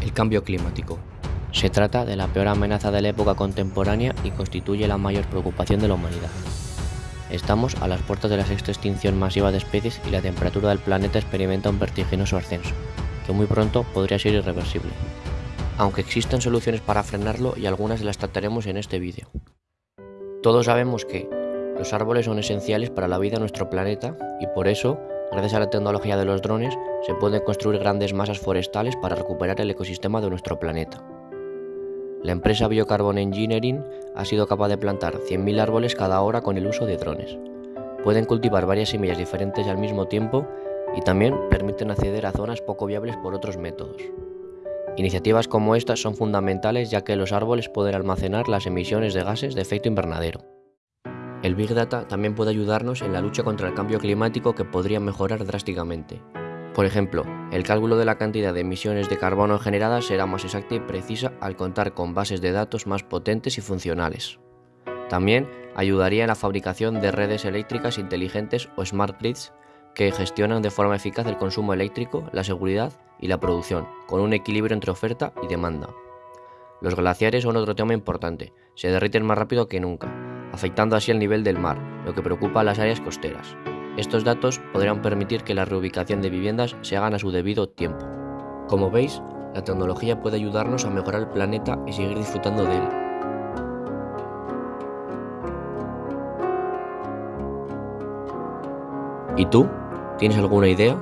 El cambio climático. Se trata de la peor amenaza de la época contemporánea y constituye la mayor preocupación de la humanidad. Estamos a las puertas de la sexta extinción masiva de especies y la temperatura del planeta experimenta un vertiginoso ascenso, que muy pronto podría ser irreversible. Aunque existen soluciones para frenarlo y algunas las trataremos en este vídeo. Todos sabemos que los árboles son esenciales para la vida de nuestro planeta y por eso Gracias a la tecnología de los drones, se pueden construir grandes masas forestales para recuperar el ecosistema de nuestro planeta. La empresa Biocarbon Engineering ha sido capaz de plantar 100.000 árboles cada hora con el uso de drones. Pueden cultivar varias semillas diferentes al mismo tiempo y también permiten acceder a zonas poco viables por otros métodos. Iniciativas como estas son fundamentales ya que los árboles pueden almacenar las emisiones de gases de efecto invernadero. El Big Data también puede ayudarnos en la lucha contra el cambio climático que podría mejorar drásticamente. Por ejemplo, el cálculo de la cantidad de emisiones de carbono generadas será más exacta y precisa al contar con bases de datos más potentes y funcionales. También ayudaría en la fabricación de redes eléctricas inteligentes o smart grids que gestionan de forma eficaz el consumo eléctrico, la seguridad y la producción, con un equilibrio entre oferta y demanda. Los glaciares son otro tema importante, se derriten más rápido que nunca, afectando así el nivel del mar, lo que preocupa a las áreas costeras. Estos datos podrían permitir que la reubicación de viviendas se hagan a su debido tiempo. Como veis, la tecnología puede ayudarnos a mejorar el planeta y seguir disfrutando de él. ¿Y tú? ¿Tienes alguna idea?